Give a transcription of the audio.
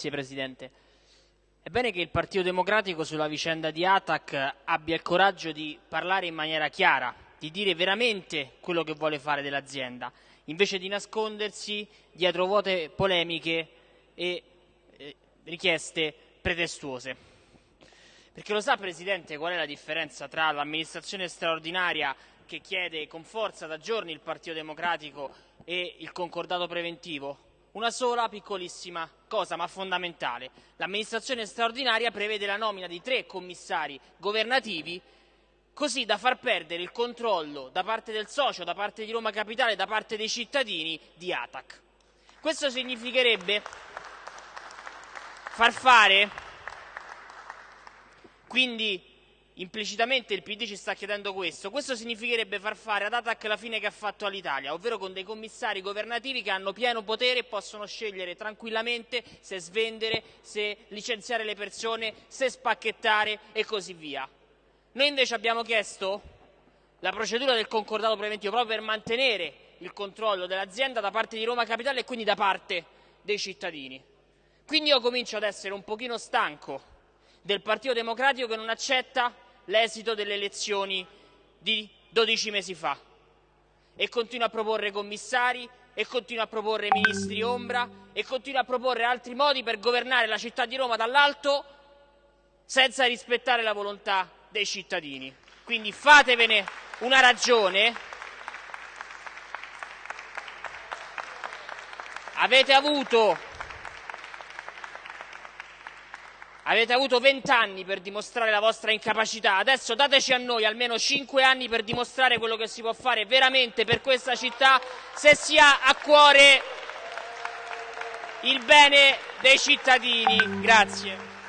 Grazie Presidente. È bene che il Partito Democratico sulla vicenda di Atac abbia il coraggio di parlare in maniera chiara, di dire veramente quello che vuole fare dell'azienda, invece di nascondersi dietro vuote polemiche e eh, richieste pretestuose. Perché lo sa Presidente qual è la differenza tra l'amministrazione straordinaria che chiede con forza da giorni il Partito Democratico e il concordato preventivo? Una sola piccolissima cosa, ma fondamentale. L'amministrazione straordinaria prevede la nomina di tre commissari governativi così da far perdere il controllo da parte del socio, da parte di Roma Capitale, da parte dei cittadini di Atac. Questo significherebbe far fare, quindi Implicitamente il PD ci sta chiedendo questo. Questo significherebbe far fare ad Atac la fine che ha fatto all'Italia, ovvero con dei commissari governativi che hanno pieno potere e possono scegliere tranquillamente se svendere, se licenziare le persone, se spacchettare e così via. Noi invece abbiamo chiesto la procedura del concordato preventivo proprio per mantenere il controllo dell'azienda da parte di Roma Capitale e quindi da parte dei cittadini. Quindi io comincio ad essere un pochino stanco del Partito Democratico che non accetta l'esito delle elezioni di 12 mesi fa e continua a proporre commissari e continua a proporre ministri ombra e continua a proporre altri modi per governare la città di Roma dall'alto senza rispettare la volontà dei cittadini. Quindi fatevene una ragione. Avete avuto Avete avuto vent'anni per dimostrare la vostra incapacità, adesso dateci a noi almeno cinque anni per dimostrare quello che si può fare veramente per questa città se si ha a cuore il bene dei cittadini. Grazie.